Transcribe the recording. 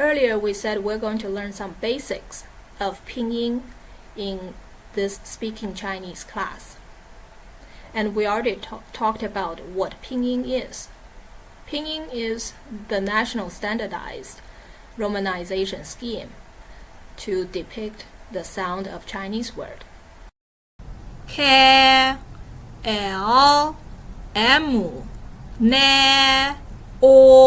Earlier we said we're going to learn some basics of pinyin in this speaking Chinese class. And we already talked about what pinyin is. Pinyin is the national standardized romanization scheme to depict the sound of Chinese word. K L M N O